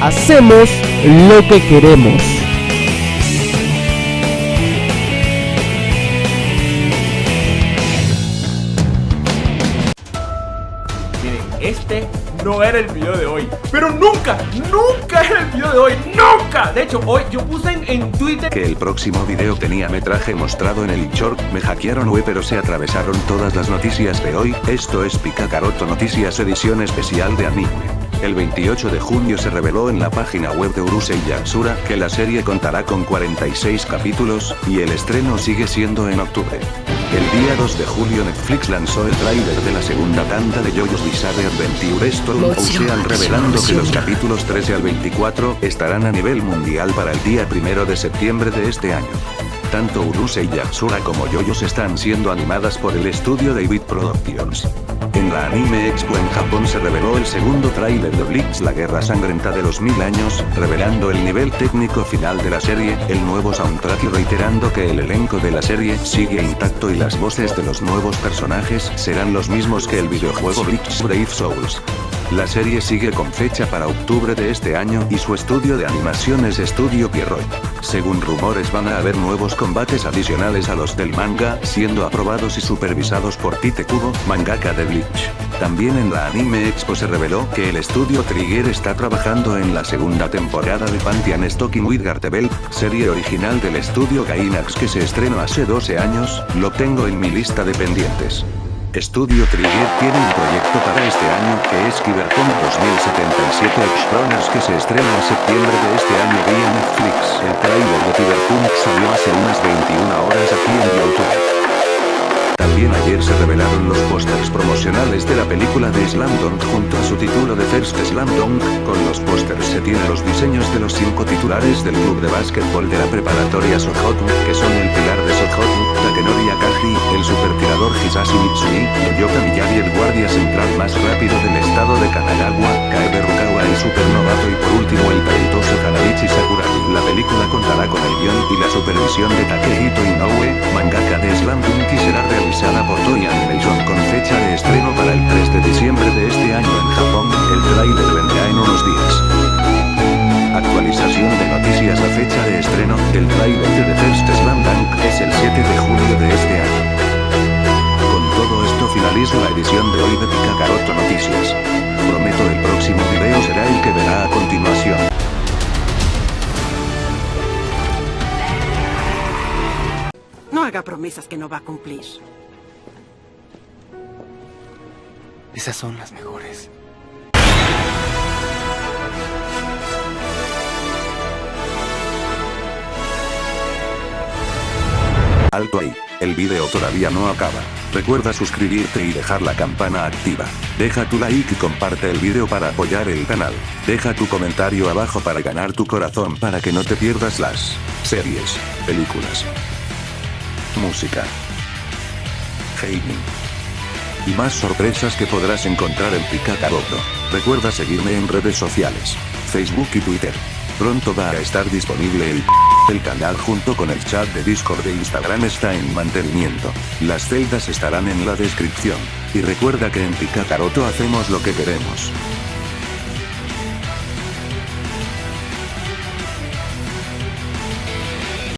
hacemos lo que queremos. Miren, este no era el video de hoy. Pero nunca, nunca era el video de hoy. ¡Nunca! De hecho, hoy yo puse en, en Twitter Que el próximo video tenía metraje mostrado en el short, me hackearon web pero se atravesaron todas las noticias de hoy, esto es Picacaroto Noticias edición especial de anime. El 28 de junio se reveló en la página web de Urusei Yatsura que la serie contará con 46 capítulos, y el estreno sigue siendo en octubre. El día 2 de julio Netflix lanzó el tráiler de la segunda tanda de JoJo's Bizarre Adventure Storm Ocean revelando que los capítulos 13 al 24 estarán a nivel mundial para el día 1 de septiembre de este año. Tanto Urusei Yatsura como JoJo's están siendo animadas por el estudio David Productions. En la Anime Expo en Japón se reveló el segundo tráiler de Bleach La Guerra Sangrienta de los Mil Años, revelando el nivel técnico final de la serie, el nuevo soundtrack y reiterando que el elenco de la serie sigue intacto y las voces de los nuevos personajes serán los mismos que el videojuego Bleach Brave Souls. La serie sigue con fecha para octubre de este año y su estudio de animación es Estudio Pierrot. Según rumores van a haber nuevos combates adicionales a los del manga, siendo aprobados y supervisados por Tite Kubo, mangaka de Bleach. También en la Anime Expo se reveló que el estudio Trigger está trabajando en la segunda temporada de Pantheon Stocking with Gartebel, serie original del estudio Gainax que se estrenó hace 12 años, lo tengo en mi lista de pendientes. Estudio Trigger tiene un proyecto para este año que es Cyberpunk 2077 Explorers que se estrena en septiembre de este año vía Netflix. El trailer de Cyberpunk salió hace unas 21 horas aquí en YouTube. También ayer se revelaron los pósters promocionales de la película de Slam Dunk junto a su título de First Slam Dunk. Con los pósters se tienen los diseños de los cinco titulares del club de básquetbol de la preparatoria Sohoku, que son el pilar de Sohoku, Takenori Akaji, el Mitsui, Yoka Miyagi el guardia central más rápido del estado de Kanagawa, Kaebe Rukawa el supernovato y por último el talentoso Kanabichi Sakuragi. La película contará con el guion y la supervisión de Takehito Inoue, mangaka de Slam de Picacaroto Noticias. Prometo el próximo video será el que verá a continuación. No haga promesas que no va a cumplir. Esas son las mejores. Alto ahí, el video todavía no acaba. Recuerda suscribirte y dejar la campana activa. Deja tu like y comparte el video para apoyar el canal. Deja tu comentario abajo para ganar tu corazón para que no te pierdas las series, películas, música, gaming y más sorpresas que podrás encontrar en Picacaroto. Recuerda seguirme en redes sociales, Facebook y Twitter. Pronto va a estar disponible el el canal junto con el chat de Discord de Instagram está en mantenimiento. Las celdas estarán en la descripción. Y recuerda que en Picacaroto hacemos lo que queremos.